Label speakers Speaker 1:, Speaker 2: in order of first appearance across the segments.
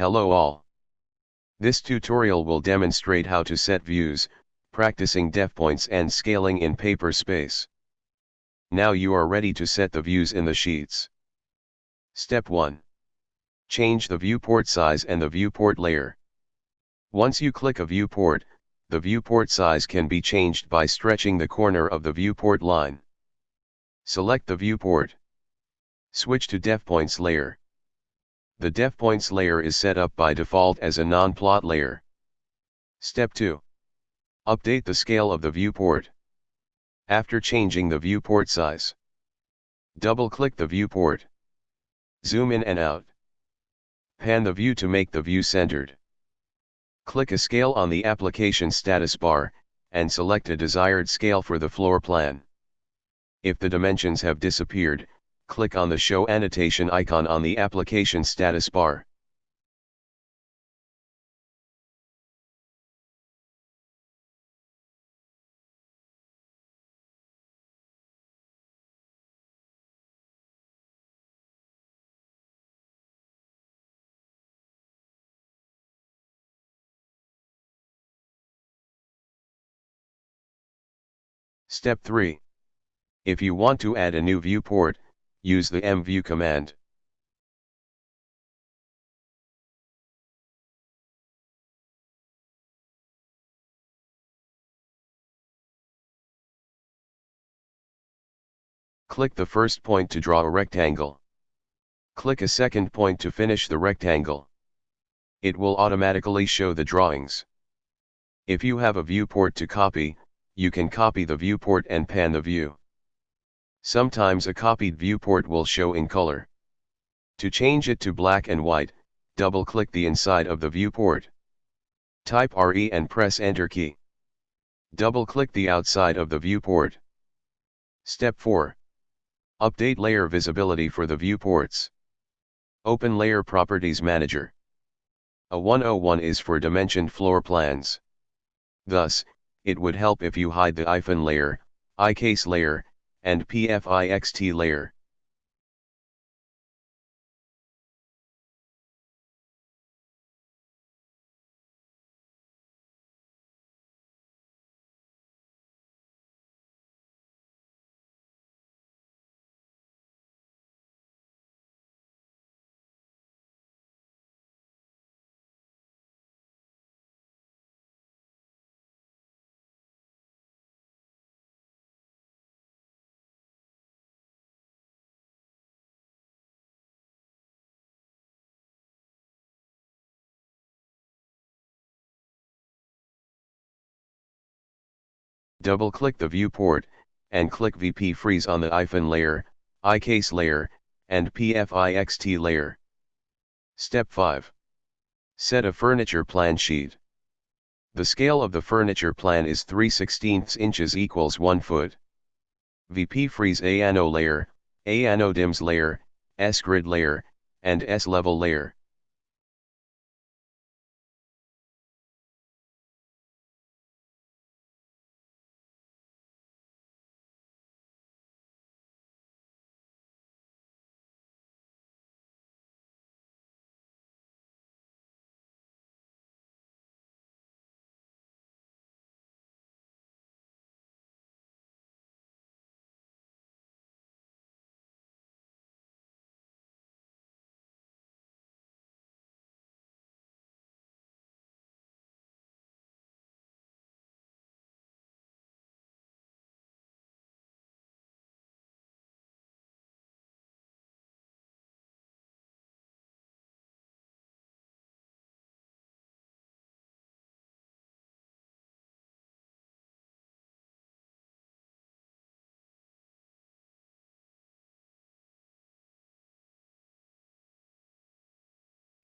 Speaker 1: Hello all. This tutorial will demonstrate how to set views, practicing def points and scaling in paper space. Now you are ready to set the views in the sheets. Step 1. Change the viewport size and the viewport layer. Once you click a viewport, the viewport size can be changed by stretching the corner of the viewport line. Select the viewport. Switch to DefPoints layer. The DefPoints layer is set up by default as a non-plot layer. Step 2. Update the scale of the viewport. After changing the viewport size, double-click the viewport. Zoom in and out. Pan the view to make the view centered. Click a scale on the application status bar, and select a desired scale for the floor plan. If the dimensions have disappeared, click on the Show Annotation icon on the application status bar. Step 3. If you want to add a new viewport, use the mview command. Click the first point to draw a rectangle. Click a second point to finish the rectangle. It will automatically show the drawings. If you have a viewport to copy, you can copy the viewport and pan the view. Sometimes a copied viewport will show in color. To change it to black and white, double-click the inside of the viewport. Type RE and press Enter key. Double-click the outside of the viewport. Step 4. Update layer visibility for the viewports. Open Layer Properties Manager. A 101 is for dimensioned floor plans. Thus, it would help if you hide the IFN layer, iCase layer, and PFIXT layer. Double-click the viewport, and click VP Freeze on the IFN layer, iCase layer, and PFIXT layer. Step 5. Set a furniture plan sheet. The scale of the furniture plan is 3 16 inches equals 1 foot. VP Freeze ANO layer, ANO DIMS layer, S grid layer, and S level layer.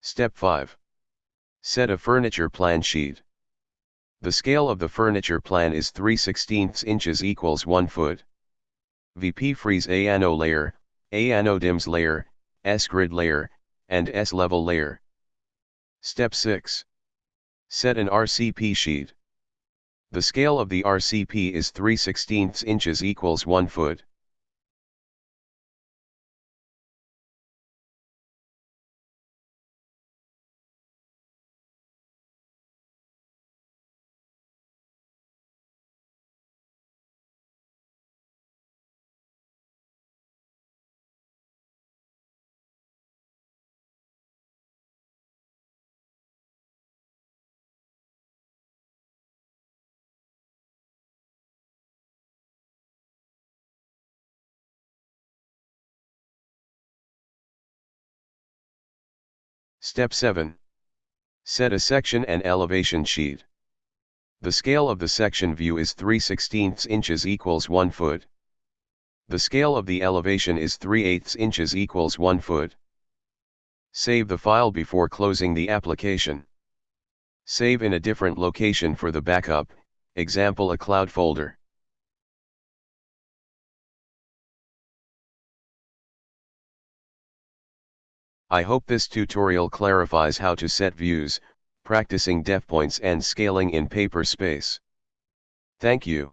Speaker 1: Step 5. Set a furniture plan sheet. The scale of the furniture plan is 3 16 inches equals 1 foot. VP freeze ANO layer, ANO DIMS layer, S grid layer, and S level layer. Step 6. Set an RCP sheet. The scale of the RCP is 3 16 inches equals 1 foot. Step 7. Set a section and elevation sheet. The scale of the section view is 3 16 inches equals 1 foot. The scale of the elevation is 3 8 inches equals 1 foot. Save the file before closing the application. Save in a different location for the backup, example a cloud folder. I hope this tutorial clarifies how to set views, practicing def points and scaling in paper space. Thank you.